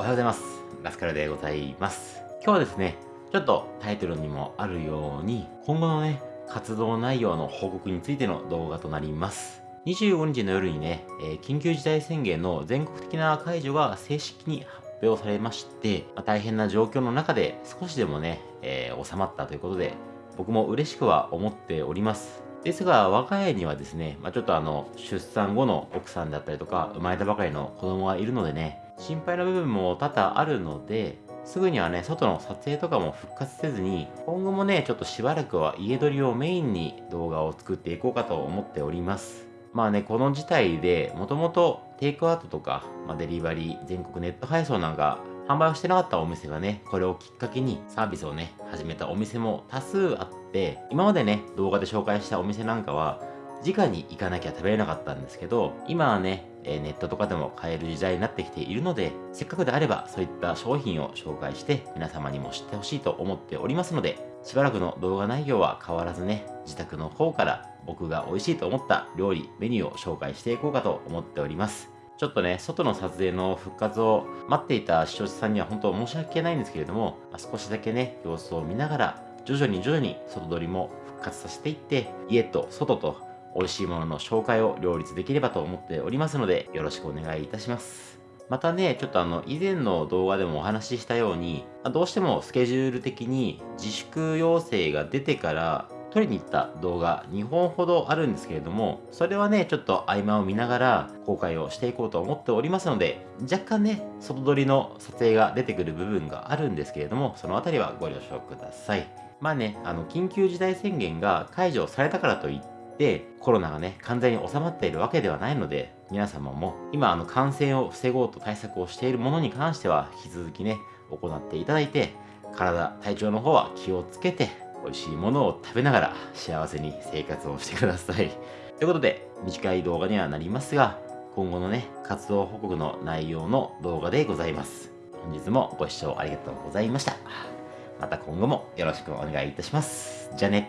おはようございます。ラスカルでございます。今日はですね、ちょっとタイトルにもあるように、今後のね、活動内容の報告についての動画となります。25日の夜にね、えー、緊急事態宣言の全国的な解除が正式に発表されまして、まあ、大変な状況の中で少しでもね、えー、収まったということで、僕も嬉しくは思っております。ですが、我が家にはですね、まあ、ちょっとあの、出産後の奥さんだったりとか、生まれたばかりの子供がいるのでね、心配な部分も多々あるので、すぐにはね、外の撮影とかも復活せずに、今後もね、ちょっとしばらくは家撮りをメインに動画を作っていこうかと思っております。まあね、この事態で、もともとテイクアウトとか、まあ、デリバリー、全国ネット配送なんか販売をしてなかったお店がね、これをきっかけにサービスをね、始めたお店も多数あって、今までね、動画で紹介したお店なんかは、直に行かなきゃ食べれなかったんですけど、今はね、えネットとかでも買える時代になってきているので、せっかくであればそういった商品を紹介して皆様にも知ってほしいと思っておりますので、しばらくの動画内容は変わらずね、自宅の方から僕が美味しいと思った料理、メニューを紹介していこうかと思っております。ちょっとね、外の撮影の復活を待っていた視聴者さんには本当申し訳ないんですけれども、ま、少しだけね、様子を見ながら、徐々に徐々に外撮りも復活させていって、家と外と美味しいものの紹介を両立できればと思っておりますので、よろしくお願いいたします。またね、ちょっとあの、以前の動画でもお話ししたように、どうしてもスケジュール的に自粛要請が出てから撮りに行った動画2本ほどあるんですけれども、それはね、ちょっと合間を見ながら公開をしていこうと思っておりますので、若干ね、外撮りの撮影が出てくる部分があるんですけれども、そのあたりはご了承ください。まあね、あの、緊急事態宣言が解除されたからといって、で、コロナがね、完全に収まっているわけではないので、皆様も今、あの、感染を防ごうと対策をしているものに関しては、引き続きね、行っていただいて、体、体調の方は気をつけて、美味しいものを食べながら幸せに生活をしてください。ということで、短い動画にはなりますが、今後のね、活動報告の内容の動画でございます。本日もご視聴ありがとうございました。また今後もよろしくお願いいたします。じゃあね。